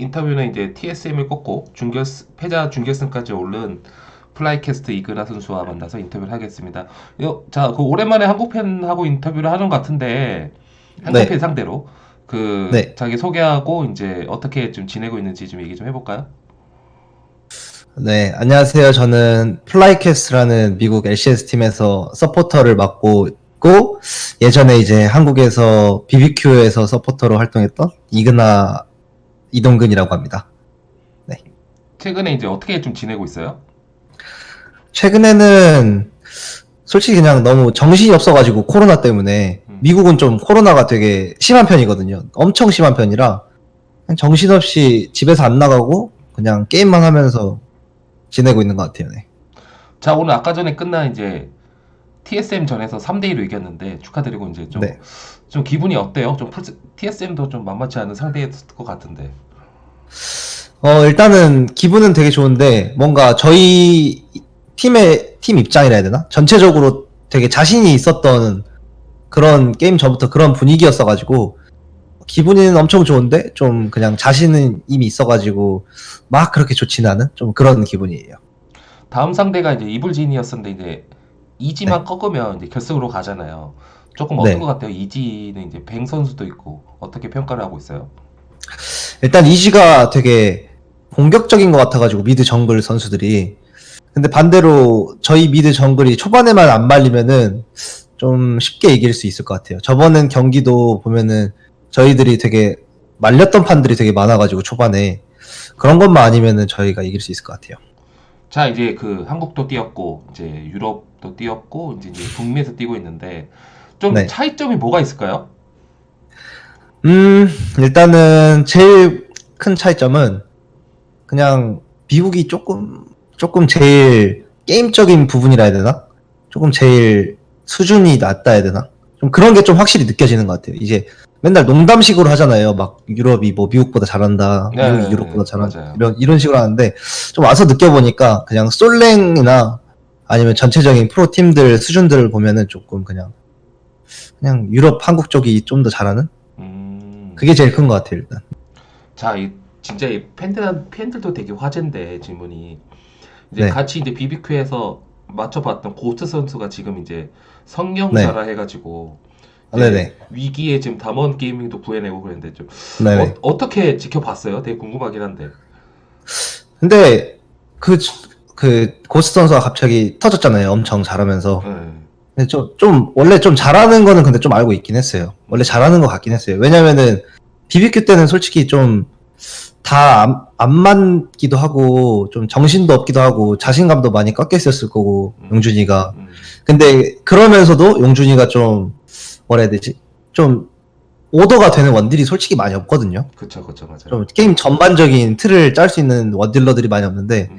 인터뷰는 이제 TSM을 꺾고 준결 패자 준결승까지 오른 FlyQuest 이그나 선수와 만나서 인터뷰를 하겠습니다. 요, 자, 그 오랜만에 한국 팬하고 인터뷰를 하는 것 같은데 한국 네. 팬 상대로 그 네. 자기 소개하고 이제 어떻게 좀 지내고 있는지 좀 얘기 좀 해볼까요? 네, 안녕하세요. 저는 FlyQuest라는 미국 LCS 팀에서 서포터를 맡고 있고, 예전에 이제 한국에서 BBQ에서 서포터로 활동했던 이그나 이동근이라고 합니다. 최근에 이제 어떻게 좀 지내고 있어요? 최근에는 솔직히 그냥 너무 정신이 없어가지고 코로나 때문에 음. 미국은 좀 코로나가 되게 심한 편이거든요. 엄청 심한 편이라 정신없이 집에서 안 나가고 그냥 게임만 하면서 지내고 있는 것 같아요. 네. 자, 오늘 아까 전에 끝난 이제 TSM 전에서 3대 1로 이겼는데 축하드리고 이제 좀, 네. 좀 기분이 어때요? 좀 TSM도 좀 만만치 않은 상대였을 것 같은데. 어, 일단은 기분은 되게 좋은데 뭔가 저희 팀의 팀 입장이라 해야 되나? 전체적으로 되게 자신이 있었던 그런 게임 전부터 그런 분위기였어가지고 기분은 엄청 좋은데 좀 그냥 자신은 이미 있어가지고 막 그렇게 좋지는 않은 좀 그런 기분이에요. 다음 상대가 이제 이블진이었었는데 이제 이지만 네. 꺾으면 이제 결승으로 가잖아요. 조금 어떤 네. 것 같아요? 이지는 이제 뱅 선수도 있고 어떻게 평가를 하고 있어요? 일단 이지가 되게 공격적인 것 같아가지고 미드 정글 선수들이 근데 반대로 저희 미드 정글이 초반에만 안 말리면은 좀 쉽게 이길 수 있을 것 같아요. 저번 경기도 보면은 저희들이 되게 말렸던 판들이 되게 많아가지고 초반에 그런 것만 아니면은 저희가 이길 수 있을 것 같아요. 자, 이제 그 한국도 뛰었고 이제 유럽도 뛰었고 이제, 이제 북미에서 뛰고 있는데 좀 네. 차이점이 뭐가 있을까요? 음, 일단은 제일 큰 차이점은 그냥 미국이 조금, 조금 제일 게임적인 부분이라 해야 되나? 조금 제일 수준이 낮다 해야 되나? 좀 그런 게 좀 확실히 느껴지는 것 같아요. 이제 맨날 농담식으로 하잖아요. 막 유럽이 뭐 미국보다 잘한다. 네, 미국이 네, 유럽보다 네, 잘한다. 맞아요. 이런, 이런 식으로 하는데 좀 와서 느껴보니까 그냥 솔랭이나 아니면 전체적인 프로 팀들 수준들을 보면은 조금 그냥 그냥 유럽, 한국 쪽이 좀 더 잘하는? 음, 그게 제일 큰 것 같아요, 일단. 자, 이 진짜 이 팬들 팬들도 되게 화제인데 질문이 이제 네. 같이 이제 BBQ에서 맞춰봤던 고트 선수가 지금 이제 성경자라 해가지고 아, 이제 네네. 위기에 지금 담원 게이밍도 구해내고 그랬는데 좀. 어, 떻게 지켜봤어요? 되게 궁금하긴 한데. 근데 그, 그, 고스 선수가 갑자기 터졌잖아요. 엄청 잘하면서. 네. 근데 좀, 좀, 원래 좀 잘하는 거는 근데 좀 알고 있긴 했어요. 원래 잘하는 것 같긴 했어요. 왜냐면은, BBQ 때는 솔직히 좀, 다 안, 안 맞기도 하고, 좀 정신도 없기도 하고, 자신감도 많이 있었을 거고, 음. 용준이가. 음. 근데, 그러면서도 용준이가 좀, 뭐라 해야 되지? 좀, 오더가 되는 원딜이 솔직히 많이 없거든요. 그쵸, 그쵸, 맞아요. 좀 게임 전반적인 틀을 짤 수 있는 원딜러들이 많이 없는데, 음.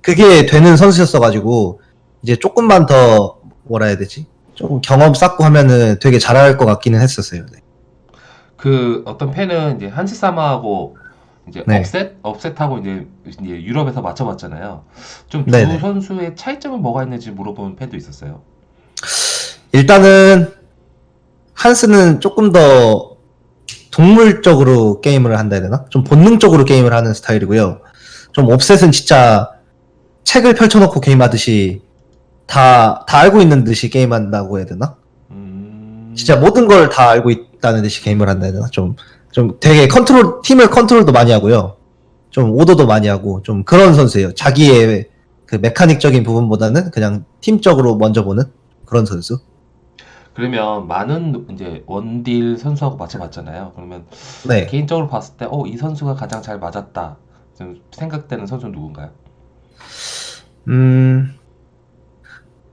그게 되는 선수였어가지고 이제 조금만 더 뭐라 해야 되지? 좀 경험 쌓고 하면은 되게 잘할 것 같기는 했었어요. 네. 그 어떤 팬은 이제 한시사마하고 이제 네. 업셋 업셋하고 이제, 이제 유럽에서 맞춰봤잖아요. 좀 두. 선수의 차이점은 뭐가 있는지 물어보는 팬도 있었어요. 일단은 한스는 조금 더 동물적으로 게임을 한다 해야 되나? 좀 본능적으로 게임을 하는 스타일이고요. 좀 업셋은 진짜 책을 펼쳐놓고 게임하듯이 다, 다 알고 있는 듯이 게임한다고 해야 되나? 음. 진짜 모든 걸 다 알고 있다는 듯이 게임을 한다 해야 되나? 좀, 좀 되게 컨트롤, 팀을 컨트롤도 많이 하고요. 좀 오더도 많이 하고, 좀 그런 선수예요. 자기의 그 메카닉적인 부분보다는 그냥 팀적으로 먼저 보는 그런 선수. 그러면 많은 이제 원딜 선수하고 맞춰봤잖아요. 그러면 네. 개인적으로 봤을 때, 어, 이 선수가 가장 잘 맞았다. 좀 생각되는 선수는 누군가요? 음,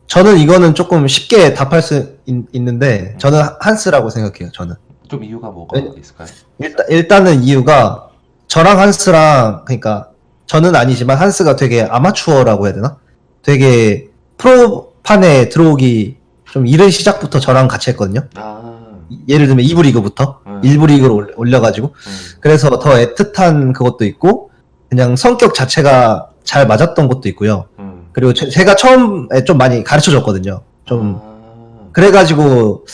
저는 이거는 조금 쉽게 답할 수 있, 는데 저는 한스라고 생각해요, 저는. 좀 이유가 뭐가 네. 있을까요? 일단, 일단은 이유가 저랑 한스랑, 그러니까 저는 아니지만 한스가 되게 아마추어라고 해야 되나? 되게 프로판에 들어오기 좀 이른 시작부터 저랑 같이 했거든요. 아, 예를 들면 2부 리그부터 음. 1부 리그로 올- 올려가지고 음, 그래서 더 애틋한 그것도 있고 그냥 성격 자체가 잘 맞았던 것도 있고요. 음. 그리고 제- 제가 처음에 좀 많이 가르쳐 줬거든요. 좀 아, 그래가지고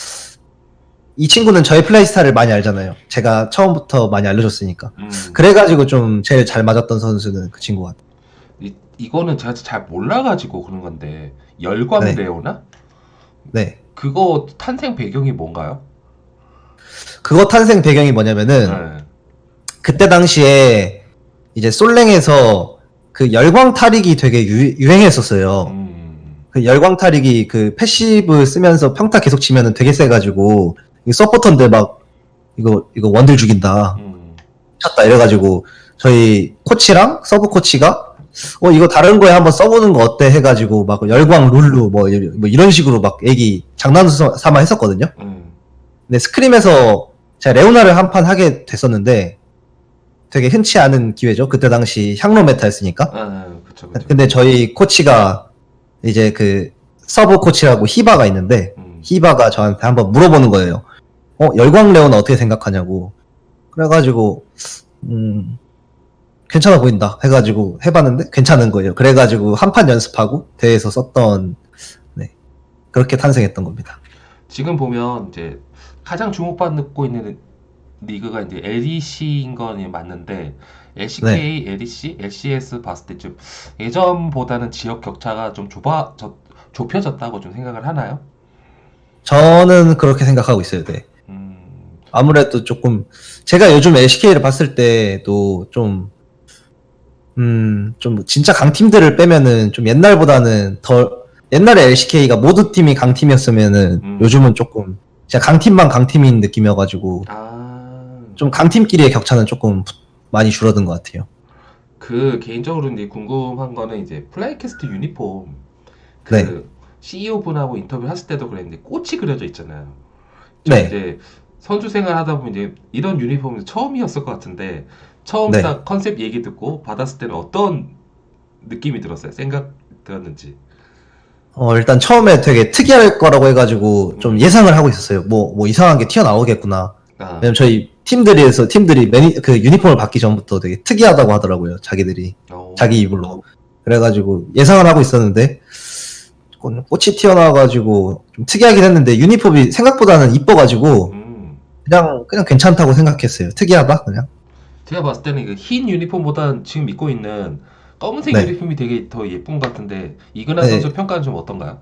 이 친구는 저의 플레이 스타일을 많이 알잖아요. 제가 처음부터 많이 알려줬으니까. 음. 그래가지고 좀 제일 잘 맞았던 선수는 그 친구 같아요. 이, 이거는 제가 잘 몰라가지고 그런 건데 열광 네. 레오나? 네. 그거 탄생 배경이 뭔가요? 그거 탄생 배경이 뭐냐면은 네. 그때 당시에 이제 솔랭에서 그 열광 타릭이 되게 유, 유행했었어요. 음. 그 열광 타릭이 그 passive 쓰면서 평타 계속 치면은 되게 세가지고 이 서포터인데 막 이거 이거 원딜 죽인다 음. 쳤다 이래가지고 저희 코치랑 서브 코치가 어 이거 다른 거에 한번 써보는 거 어때 해가지고 막 열광 룰루 뭐, 이- 뭐 이런 식으로 막 얘기 장난 삼아 했었거든요. 음. 근데 scrim에서 제가 레오나를 한 판 하게 됐었는데 되게 흔치 않은 기회죠. 그때 당시 향로 meta였으니까. 아, 그쵸, 그쵸. 근데 저희 코치가 이제 그 서브 코치라고 히바가 있는데 음. 히바가 저한테 한번 물어보는 거예요. 어 열광 레오나 어떻게 생각하냐고. 그래가지고 음 괜찮아 보인다 해가지고 해봤는데 괜찮은 거예요. 그래가지고 한 판 연습하고 대회에서 썼던 네 그렇게 탄생했던 겁니다. 지금 보면 이제 가장 주목받고 있는 리그가 이제 LEC인 건 맞는데 LCK, LEC, LCS 봤을 때 좀 예전보다는 지역 격차가 좀 좁아 저, 좁혀졌다고 좀 생각을 하나요? 저는 그렇게 생각하고 있어요. 네. 음, 아무래도 조금 제가 요즘 LCK를 봤을 때도 좀 음, 좀 진짜 강팀들을 빼면은 좀 옛날보다는 더 옛날에 LCK가 모두 팀이 강팀이었으면은 음. 요즘은 조금 진짜 강팀만 강팀인 느낌이어가지고 아, 좀 강팀끼리의 격차는 조금 많이 줄어든 것 같아요. 그 개인적으로 이제 궁금한 거는 이제 FlyQuest 유니폼 그 네. CEO 분하고 인터뷰 했을 때도 그랬는데 꽃이 그려져 있잖아요. 저 네. 이제 선수 생활 하다 보면 이제 이런 유니폼이 처음이었을 것 같은데 처음 네. 딱 컨셉 얘기 듣고 받았을 때는 어떤 느낌이 들었어요? 생각 들었는지. 어, 일단 처음에 되게 특이할 거라고 해가지고 좀 예상을 하고 있었어요. 뭐, 뭐 이상한 게 튀어나오겠구나. 아, 왜냐면 저희 팀들에서 팀들이 매니, 그 유니폼을 받기 전부터 되게 특이하다고 하더라고요. 자기들이. 어, 자기 입으로. 그래가지고 예상을 하고 있었는데 꽃- 꽃이 튀어나와가지고 좀 특이하긴 했는데 유니폼이 생각보다는 이뻐가지고 음, 그냥 그냥 괜찮다고 생각했어요. 특이하다 그냥. 제가 봤을 때는 그 흰 유니폼보다는 지금 입고 있는 검은색 네. 유니폼이 되게 더 예쁜 것 같은데 이근하 네. 선수 평가는 좀 어떤가요?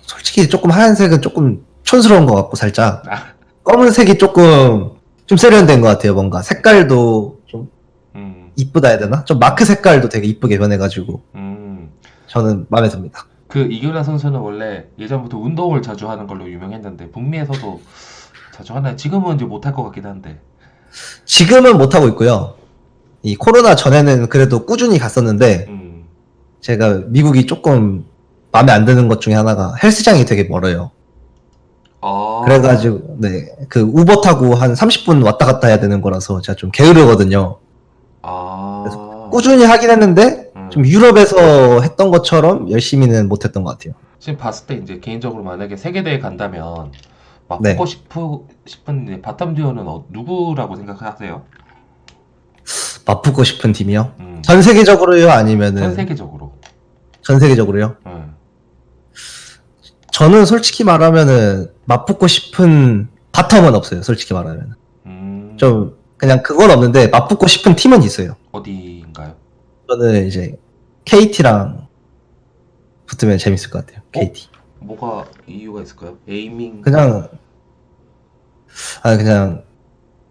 솔직히 조금 하얀색은 조금 촌스러운 것 같고 살짝 아, 검은색이 조금 좀 세련된 것 같아요. 뭔가 색깔도 좀 음, 이쁘다 해야 되나? 좀 마크 색깔도 되게 이쁘게 변해가지고 음. 저는 마음에 듭니다. 그 이규라 선수는 원래 예전부터 운동을 자주 하는 걸로 유명했는데 북미에서도 자주 하나요? 지금은 이제 못할 것 같긴 한데. 지금은 못 하고 있고요. 이 코로나 전에는 그래도 꾸준히 갔었는데 음. 제가 미국이 조금 마음에 안 드는 것 중에 하나가 헬스장이 되게 멀어요. 아. 그래가지고 네그 우버 타고 한 30분 왔다 갔다 해야 되는 거라서 제가 좀 게으르거든요. 아. 꾸준히 하긴 했는데 음. 좀 유럽에서 했던 것처럼 열심히는 못했던 것 같아요. 지금 봤을 때 이제 개인적으로 만약에 세계대회 간다면 막 네. 뽑고 싶으, 싶은 bottom 듀오는 어, 누구라고 생각하세요? 맞붙고 싶은 팀이요? 음. 전 세계적으로요? 아니면은 전 세계적으로. 전 세계적으로요? 음. 저는 솔직히 말하면은 맞붙고 싶은 bottom은 없어요. 솔직히 말하면 음. 좀 그냥 그건 없는데 맞붙고 싶은 팀은 있어요. 어디인가요? 저는 이제 KT랑 붙으면 재밌을 것 같아요. KT. 뭐가 이유가 있을까요? 에이밍. 그냥 아 그냥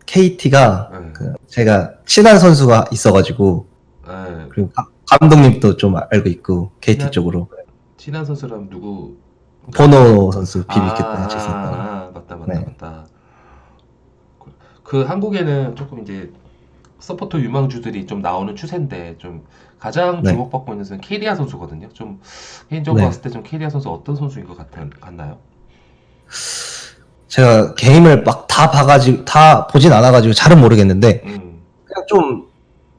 KT가 네. 그 제가 친한 선수가 있어가지고 네. 그리고 가- 감독님도 좀 알고 있고 KT 친한- 쪽으로 친한 선수라면 누구? 보노 선수 비비켰 아, 아, 맞다, 맞다, 네. 맞다. 그- 그 한국에는 조금 이제 서포터 유망주들이 좀 나오는 추세인데 좀 가장 네. 주목받고 있는 선수는 케리아 선수거든요. 좀 개인적으로 네. 봤을 때 좀 케리아 선수 어떤 선수인 것 같, 같나요? 제가 게임을 막 다 봐가지고 다 보진 않아가지고 잘은 모르겠는데 음, 그냥 좀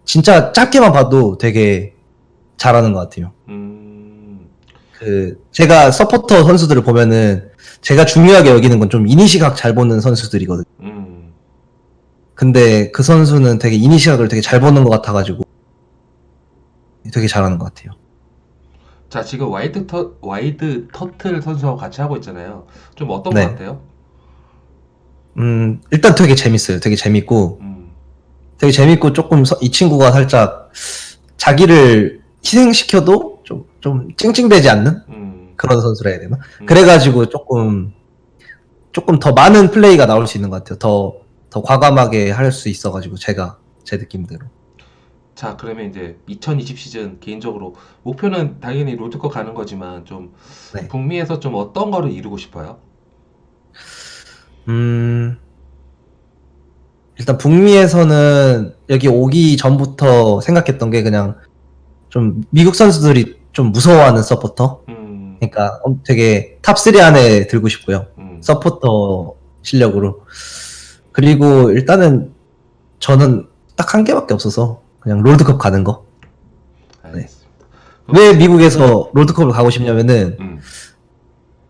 진짜 짧게만 봐도 되게 잘하는 것 같아요. 음, 그 제가 서포터 선수들을 보면은 제가 중요하게 여기는 건 좀 이니시각 잘 보는 선수들이거든요. 음. 근데 그 선수는 되게 이니시각을 되게 잘 보는 것 같아가지고 되게 잘하는 것 같아요. 자, 지금 와이드 터, 와이드 터틀 선수하고 같이 하고 있잖아요. 좀 어떤 네. 것 같아요? 음, 일단 되게 재밌어요. 되게 재밌고, 음, 되게 재밌고 조금 서- 이 친구가 살짝 자기를 희생시켜도 좀, 좀 찡찡대지 않는 음, 그런 선수라 해야 되나? 음. 그래가지고 조금, 조금 더 많은 플레이가 나올 수 있는 것 같아요. 더, 더 과감하게 할 수 있어가지고 제가, 제 느낌대로. 자, 그러면 이제 2020 시즌 개인적으로 목표는 당연히 롤드컵 가는 거지만 좀 네. 북미에서 좀 어떤 거를 이루고 싶어요? 음, 일단 북미에서는 여기 오기 전부터 생각했던 게 그냥 좀 미국 선수들이 좀 무서워하는 서포터? 음, 그러니까 엄- 되게 top 3 안에 들고 싶고요. 음, 서포터 실력으로. 그리고 일단은 저는 딱 한 개밖에 없어서 그냥 롤드컵 가는 거. 알겠습니다. 왜 미국에서 롤드컵을 가고 싶냐면은 음,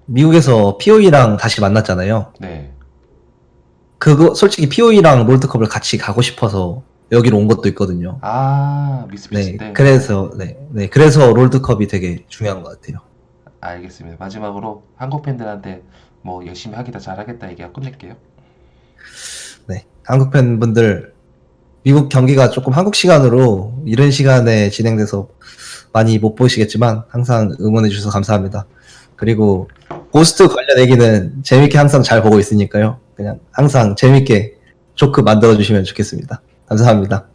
미국에서 POE랑 다시 만났잖아요. 네. 그거 솔직히 POE랑 롤드컵을 같이 가고 싶어서 여기로 온 것도 있거든요. 아, 네, 미스피치인데. 그래서 네, 네, 그래서 롤드컵이 되게 중요한 것 같아요. 알겠습니다. 마지막으로 한국 팬들한테 뭐 열심히 하기다 잘하겠다 얘기하고 끝낼게요. 네, 한국 팬분들 미국 경기가 조금 한국 시간으로 이른 시간에 진행돼서 많이 못 보시겠지만 항상 응원해 주셔서 감사합니다. 그리고 고스트 관련 얘기는 재밌게 항상 잘 보고 있으니까요. 그냥 항상 재밌게 조크 만들어 주시면 좋겠습니다. 감사합니다.